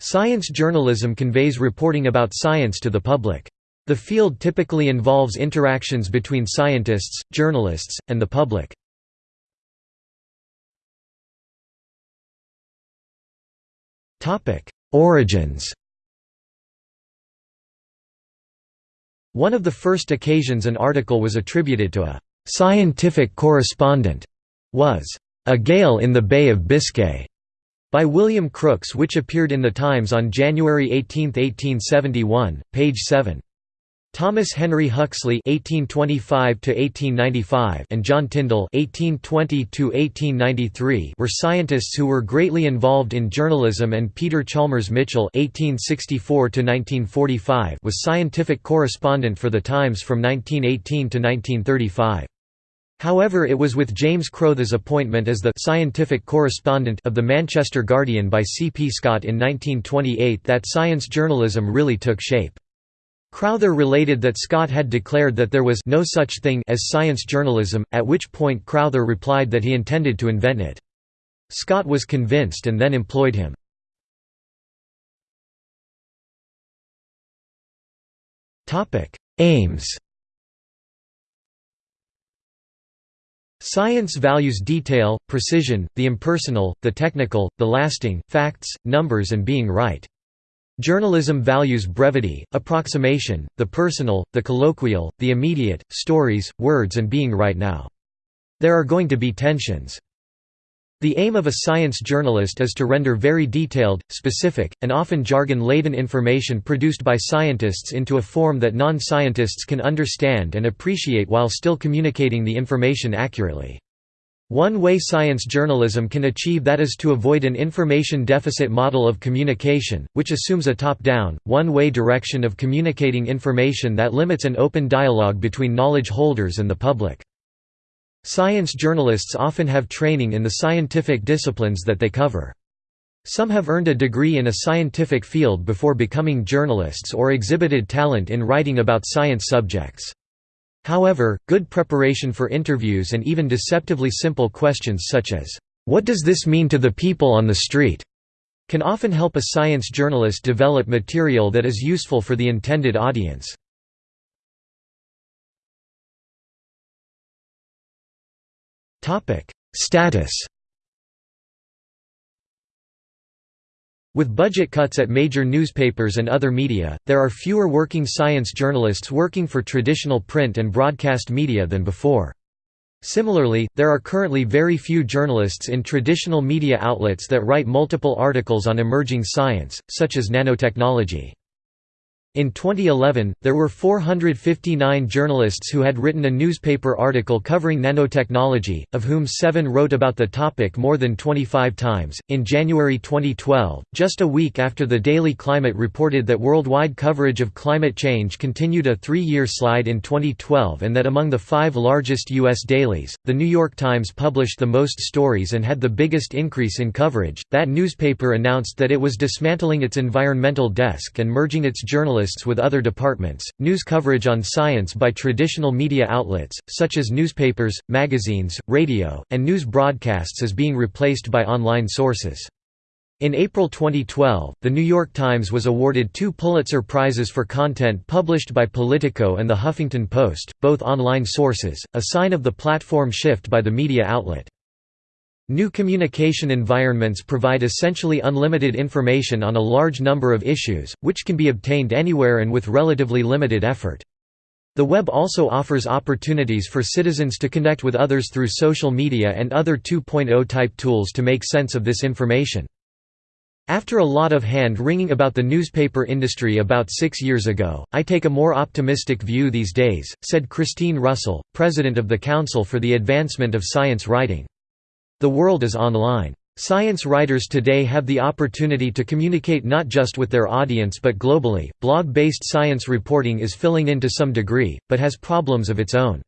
Science journalism conveys reporting about science to the public. The field typically involves interactions between scientists, journalists, and the public. Origins One of the first occasions an article was attributed to a «scientific correspondent» was «A Gale in the Bay of Biscay» by William Crookes which appeared in The Times on January 18, 1871, page 7. Thomas Henry Huxley (1825–1895) and John Tyndall (1820–1893) were scientists who were greatly involved in journalism, and Peter Chalmers Mitchell (1864–1945) was scientific correspondent for the Times from 1918 to 1935. However it was with James Crowther's appointment as the «scientific correspondent» of the Manchester Guardian by C. P. Scott in 1928 that science journalism really took shape. Crowther related that Scott had declared that there was no such thing as science journalism, at which point Crowther replied that he intended to invent it. Scott was convinced and then employed him. Aims Science values detail, precision, the impersonal, the technical, the lasting, facts, numbers and being right. Journalism values brevity, approximation, the personal, the colloquial, the immediate, stories, words and being right now. There are going to be tensions. The aim of a science journalist is to render very detailed, specific, and often jargon-laden information produced by scientists into a form that non-scientists can understand and appreciate while still communicating the information accurately. One way science journalism can achieve that is to avoid an information deficit model of communication, which assumes a top-down, one-way direction of communicating information that limits an open dialogue between knowledge holders and the public. Science journalists often have training in the scientific disciplines that they cover. Some have earned a degree in a scientific field before becoming journalists or exhibited talent in writing about science subjects. However, good preparation for interviews and even deceptively simple questions such as, "'What does this mean to the people on the street?' can often help a science journalist develop material that is useful for the intended audience. Status With budget cuts at major newspapers and other media, there are fewer working science journalists working for traditional print and broadcast media than before. Similarly, there are currently very few journalists in traditional media outlets that write multiple articles on emerging science, such as nanotechnology. In 2011, there were 459 journalists who had written a newspaper article covering nanotechnology, of whom seven wrote about the topic more than 25 times. In January 2012, just a week after the Daily Climate reported that worldwide coverage of climate change continued a three year slide in 2012 and that among the five largest U.S. dailies, The New York Times published the most stories and had the biggest increase in coverage, that newspaper announced that it was dismantling its environmental desk and merging its journalists with other departments. News coverage on science by traditional media outlets, such as newspapers, magazines, radio, and news broadcasts, is being replaced by online sources. In April 2012, The New York Times was awarded two Pulitzer Prizes for content published by Politico and The Huffington Post, both online sources, a sign of the platform shift by the media outlet. New communication environments provide essentially unlimited information on a large number of issues, which can be obtained anywhere and with relatively limited effort. The web also offers opportunities for citizens to connect with others through social media and other 2.0 type tools to make sense of this information. After a lot of hand-wringing about the newspaper industry about six years ago, I take a more optimistic view these days, said Cristine Russell, president of the Council for the Advancement of Science Writing. The world is online. Science writers today have the opportunity to communicate not just with their audience but globally. Blog based science reporting is filling in to some degree, but has problems of its own.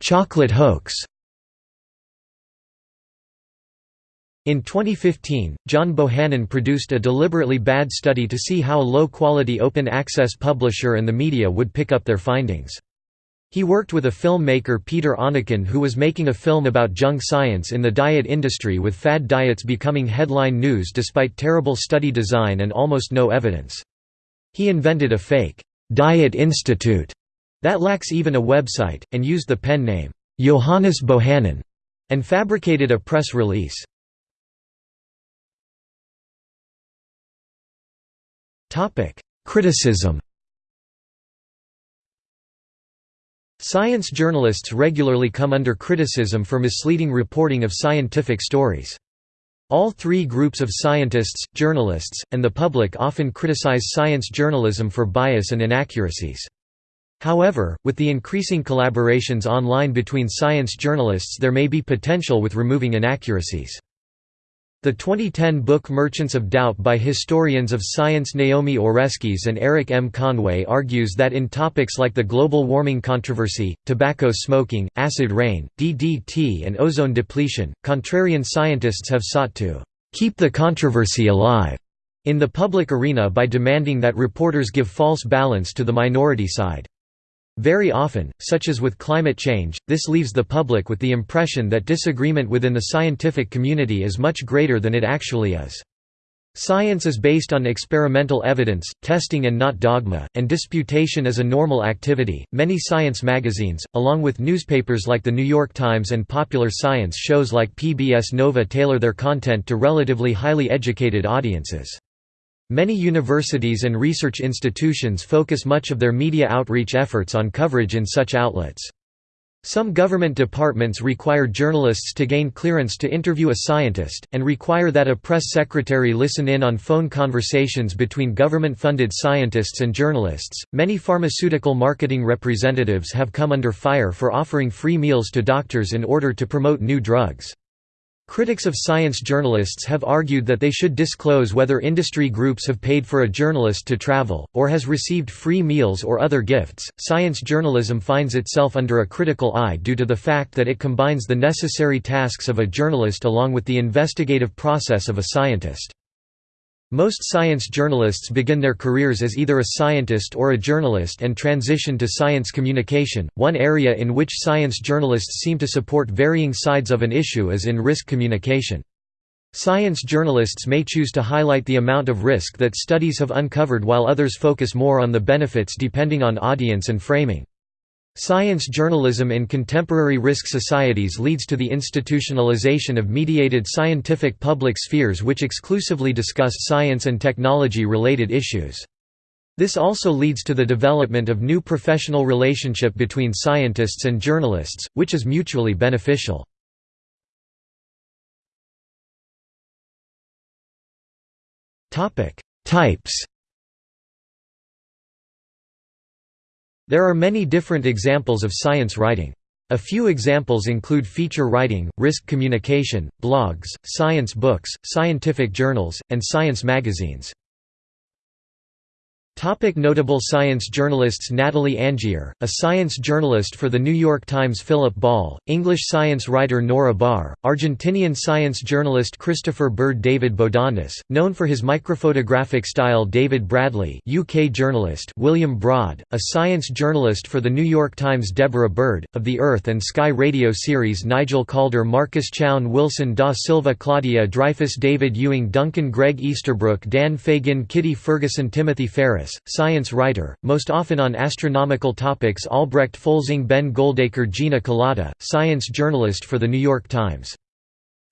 Chocolate hoax In 2015, John Bohannon produced a deliberately bad study to see how a low-quality open-access publisher and the media would pick up their findings. He worked with a filmmaker Peter Onneken who was making a film about junk science in the diet industry with fad diets becoming headline news despite terrible study design and almost no evidence. He invented a fake, "'Diet Institute' that lacks even a website, and used the pen name, Johannes Bohannon, and fabricated a press release. Criticism Science journalists regularly come under criticism for misleading reporting of scientific stories. All three groups of scientists, journalists, and the public often criticize science journalism for bias and inaccuracies. However, with the increasing collaborations online between science journalists there may be potential with removing inaccuracies. The 2010 book Merchants of Doubt by historians of science Naomi Oreskes and Eric M. Conway argues that in topics like the global warming controversy, tobacco smoking, acid rain, DDT and ozone depletion, contrarian scientists have sought to «keep the controversy alive» in the public arena by demanding that reporters give false balance to the minority side. Very often, such as with climate change, this leaves the public with the impression that disagreement within the scientific community is much greater than it actually is. Science is based on experimental evidence, testing and not dogma, and disputation is a normal activity. Many science magazines, along with newspapers like The New York Times and popular science shows like PBS Nova tailor their content to relatively highly educated audiences. Many universities and research institutions focus much of their media outreach efforts on coverage in such outlets. Some government departments require journalists to gain clearance to interview a scientist, and require that a press secretary listen in on phone conversations between government funded scientists and journalists. Many pharmaceutical marketing representatives have come under fire for offering free meals to doctors in order to promote new drugs. Critics of science journalists have argued that they should disclose whether industry groups have paid for a journalist to travel, or has received free meals or other gifts. Science journalism finds itself under a critical eye due to the fact that it combines the necessary tasks of a journalist along with the investigative process of a scientist. Most science journalists begin their careers as either a scientist or a journalist and transition to science communication. One area in which science journalists seem to support varying sides of an issue is in risk communication. Science journalists may choose to highlight the amount of risk that studies have uncovered while others focus more on the benefits depending on audience and framing. Science journalism in contemporary risk societies leads to the institutionalization of mediated scientific public spheres which exclusively discuss science and technology-related issues. This also leads to the development of new professional relationship between scientists and journalists, which is mutually beneficial. Types There are many different examples of science writing. A few examples include feature writing, risk communication, blogs, science books, scientific journals, and science magazines. Topic notable science journalists Natalie Angier, a science journalist for The New York Times Philip Ball, English science writer Nora Barr, Argentinian science journalist Christopher Bird David Bodanis, known for his microphotographic style David Bradley UK journalist William Broad, a science journalist for The New York Times Deborah Byrd, of the Earth and Sky radio series Nigel Calder Marcus Chown Wilson da Silva Claudia Dreifus David Ewing Duncan Greg Easterbrook Dan Fagin Kitty Ferguson Timothy Ferris Harris, science writer, most often on astronomical topics. Albrecht Folsing Ben Goldacre Gina Kolata, science journalist for The New York Times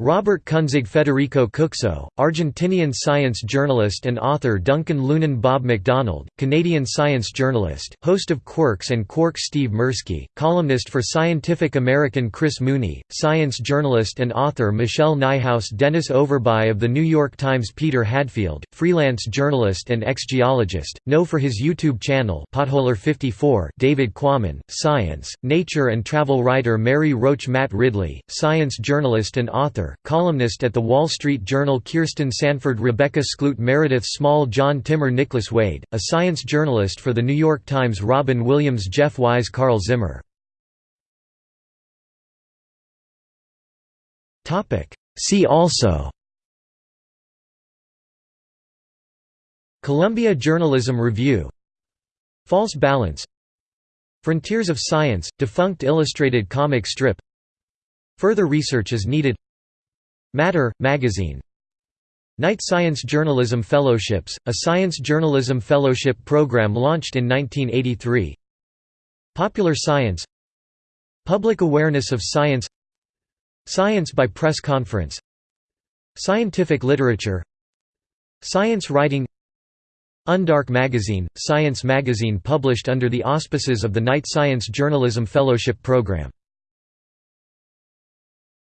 Robert Kunzig Federico Kukso, Argentinian science journalist and author Duncan Lunan Bob McDonald, Canadian science journalist, host of Quirks and Quark Steve Mirsky, columnist for Scientific American Chris Mooney, science journalist and author Michelle Nijhuis Dennis Overbye of The New York Times Peter Hadfield, freelance journalist and ex-geologist, know for his YouTube channel Potholer 54 David Quammen, science, nature and travel writer Mary Roach Matt Ridley, science journalist and author columnist at The Wall Street Journal Kirsten Sanford Rebecca Skloot Meredith Small John Timmer Nicholas Wade, a science journalist for The New York Times Robyn Williams Jeff Wise Carl Zimmer. See also Columbia Journalism Review False balance Frontiers of Science, defunct illustrated comic strip Further research is needed Matter, magazine. Knight Science Journalism Fellowships, a science journalism fellowship program launched in 1983 Popular science. Public awareness of science. Science by press conference. Scientific literature. Science writing. Undark Magazine, science magazine published under the auspices of the Knight Science Journalism Fellowship Program